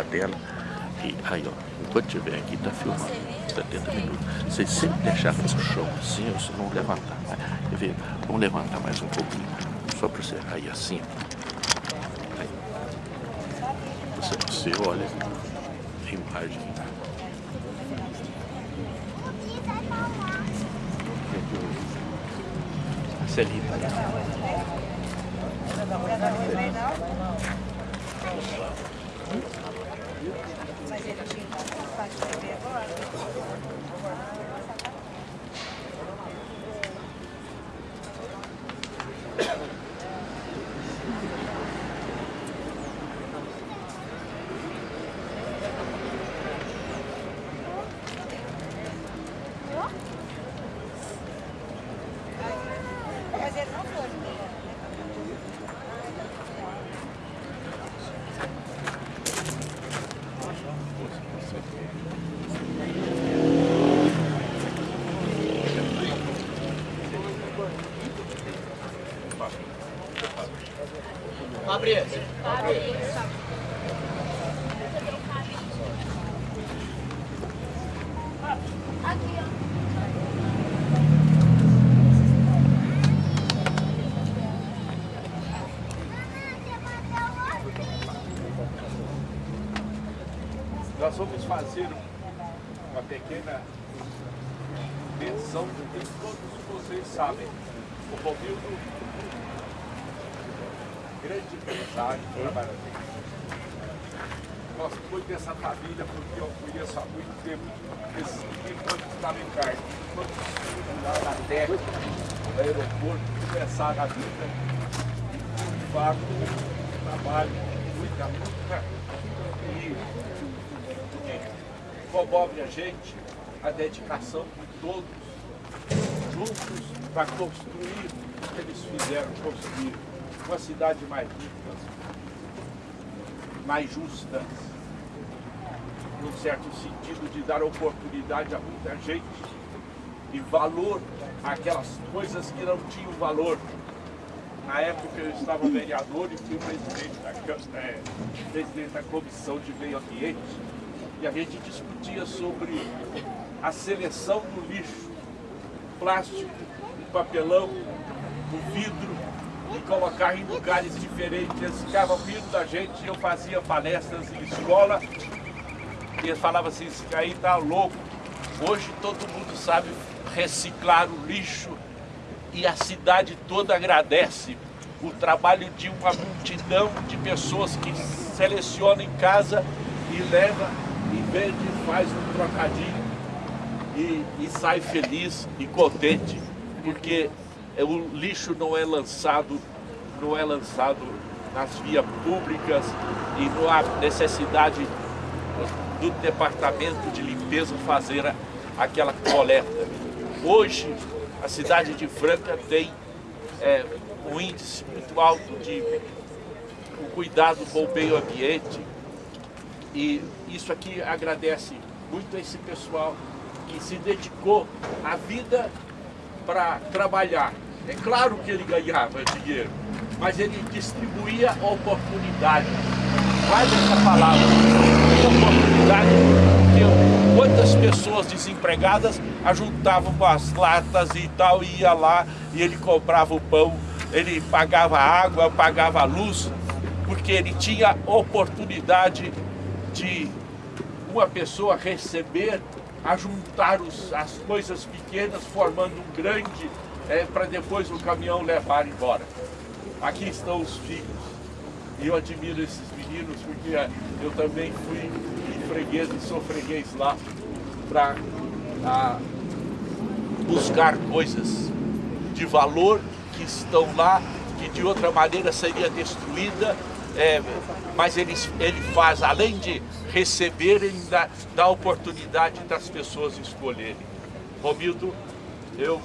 a dela. E aí, ó, enquanto estiver aqui, tá filmando 70 minutos. Vocês sempre deixaram no chão assim, ou se não levantar. Quer ver? Vamos levantar mais um pouquinho. Só para você. Aí assim. Aí. Você, você olha a imagem. Celita. Mas ele tinha que ver agora. Ó. Nós vamos fazer uma pequena menção de todos vocês sabem. O Romildo grande empresário, trabalhador. Gosto muito dessa família porque eu conheço há muito tempo esse quando estava em carne. Quando lá na terra, no aeroporto, começaram a vida de fato, trabalho, muita luta e comove a gente a dedicação de todos juntos para construir o que eles fizeram construir uma cidade mais rica, mais justa, num certo sentido de dar oportunidade a muita gente e valor àquelas coisas que não tinham valor. Na época eu estava vereador e fui presidente da, é, presidente da Comissão de Meio Ambiente e a gente discutia sobre a seleção do lixo, plástico, papelão, o vidro, e colocar em lugares diferentes. Eles ficavam rindo da gente, eu fazia palestras em escola e eles falavam assim, isso aí tá louco. Hoje todo mundo sabe reciclar o lixo e a cidade toda agradece o trabalho de uma multidão de pessoas que selecionam em casa e leva e vende, faz um trocadinho e, e sai feliz e contente, porque o lixo não é lançado, não é lançado nas vias públicas e não há necessidade do departamento de limpeza fazer aquela coleta. Hoje, a cidade de Franca tem é, um índice muito alto de um cuidado com o meio ambiente e isso aqui agradece muito a esse pessoal que se dedicou a vida para trabalhar é claro que ele ganhava dinheiro, mas ele distribuía oportunidade. Faz essa palavra, oportunidade, porque quantas pessoas desempregadas ajuntavam com as latas e tal, e ia lá e ele comprava o pão, ele pagava água, pagava luz, porque ele tinha oportunidade de uma pessoa receber, ajuntar os, as coisas pequenas, formando um grande é, para depois o caminhão levar embora. Aqui estão os filhos. E eu admiro esses meninos porque eu também fui freguês e sou freguês lá para buscar coisas de valor que estão lá, que de outra maneira seria destruída, é, mas ele, ele faz, além de receber, ele dá, dá oportunidade das pessoas escolherem. Romildo, eu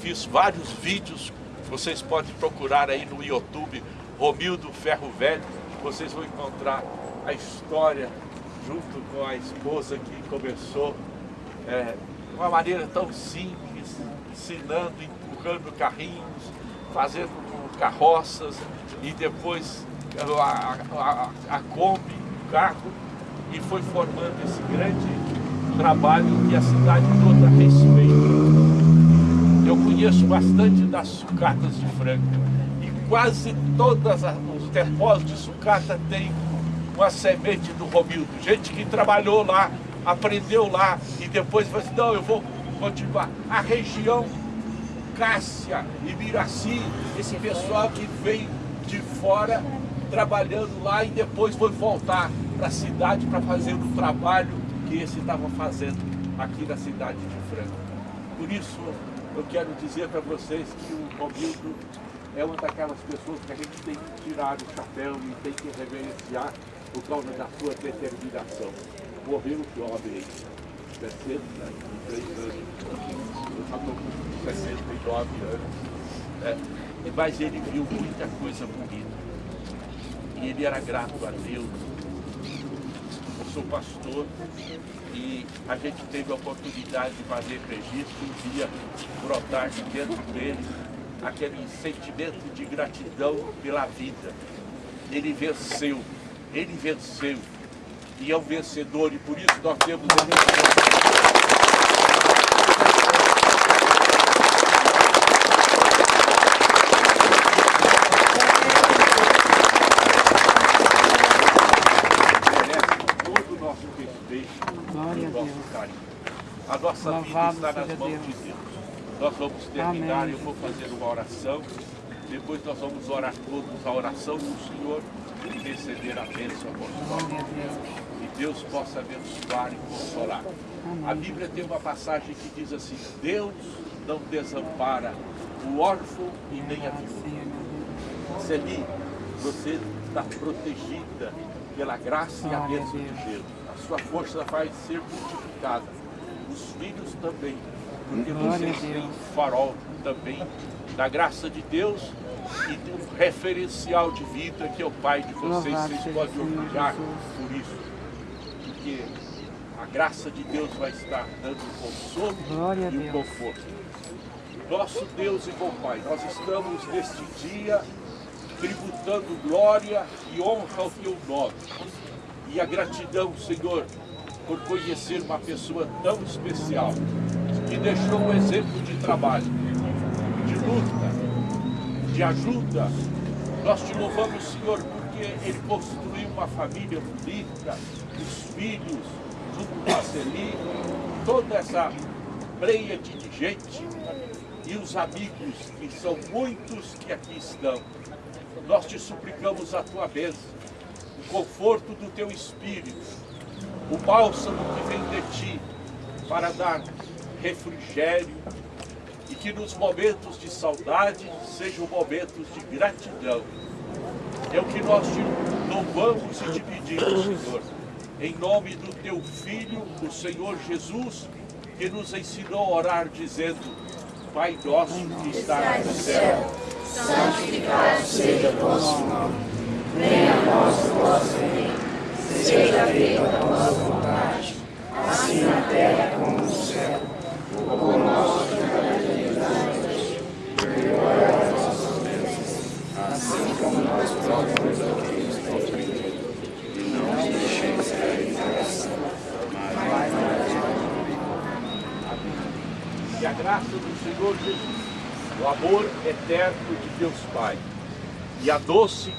fiz vários vídeos, vocês podem procurar aí no YouTube, Romildo Ferro Velho, vocês vão encontrar a história junto com a esposa que começou é, de uma maneira tão simples, ensinando, empurrando carrinhos, fazendo carroças e depois a, a, a Kombi, o carro, e foi formando esse grande trabalho que a cidade toda respeita. Eu conheço bastante das sucatas de frango e quase todos os depósitos de sucata têm uma semente do Romildo. Gente que trabalhou lá, aprendeu lá e depois falou assim, não, eu vou continuar. A região Cássia e Miraci, esse pessoal que veio de fora trabalhando lá e depois foi voltar para a cidade para fazer o trabalho que esse estava fazendo aqui na cidade de Franca. Por isso, eu quero dizer para vocês que o Romildo é uma daquelas pessoas que a gente tem que tirar o chapéu e tem que reverenciar por causa da sua determinação. Morreu jovem, 63 anos, eu já estou com 69 anos, é, mas ele viu muita coisa bonita. E ele era grato a Deus. Sou pastor e a gente teve a oportunidade de fazer registro e via brotar de dentro dele aquele sentimento de gratidão pela vida. Ele venceu, ele venceu. E é um vencedor e por isso nós temos A nossa Louvado vida está nas mãos Deus. de Deus. Nós vamos terminar, Amém. eu vou fazer uma oração. Depois nós vamos orar todos a oração do Senhor e receber a bênção apostólica. E Deus possa abençoar e consolar. Amém. A Bíblia tem uma passagem que diz assim, Deus não desampara o órfão e nem a viúva. Celi, você está protegida pela graça e a bênção de Deus. A sua força vai ser multiplicada. Os filhos também porque vocês têm farol também da graça de Deus e de um referencial de vida que é o Pai de vocês, vocês podem orgulhar por isso, porque a graça de Deus vai estar dando o consolo Glória e o conforto. Nosso Deus e bom Pai, nós estamos neste dia tributando glória e honra ao Teu nome. E a gratidão, Senhor, por conhecer uma pessoa tão especial, que deixou um exemplo de trabalho, de luta, de ajuda. Nós te louvamos, Senhor, porque ele construiu uma família bonita, os filhos, junto com a Celi, toda essa pleia de gente e os amigos, que são muitos que aqui estão. Nós te suplicamos a tua bênção, o conforto do teu espírito, o bálsamo que vem de ti, para dar refrigério e que nos momentos de saudade sejam momentos de gratidão. É o que nós te louvamos e te pedimos, Senhor, em nome do Teu Filho, o Senhor Jesus, que nos ensinou a orar dizendo, Pai nosso que está no céu, santificado seja o vosso nome, venha a nós o vosso reino, seja feita a vossa vontade, assim na terra como no céu. O nosso hoje, perdoai as nossas ofensas, assim como nós perdoamos a quem nos tem ofendido, e não nos deixeis cair em tentação, mas nos E a graça do Senhor Jesus, o amor eterno de Deus Pai, e a doce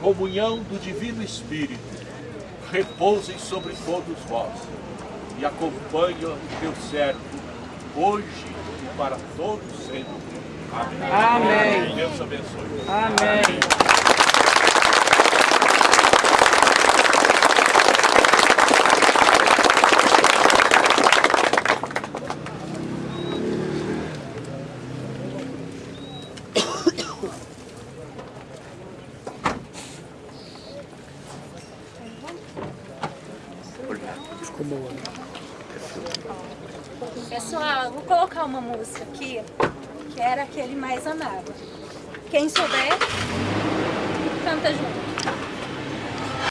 comunhão do Divino Espírito, repousem sobre todos vós e acompanhem o teu servo hoje e para todos sempre. Amém. Amém. Deus abençoe. Amém. Uma música aqui, que era aquele mais amado. Quem souber, canta junto.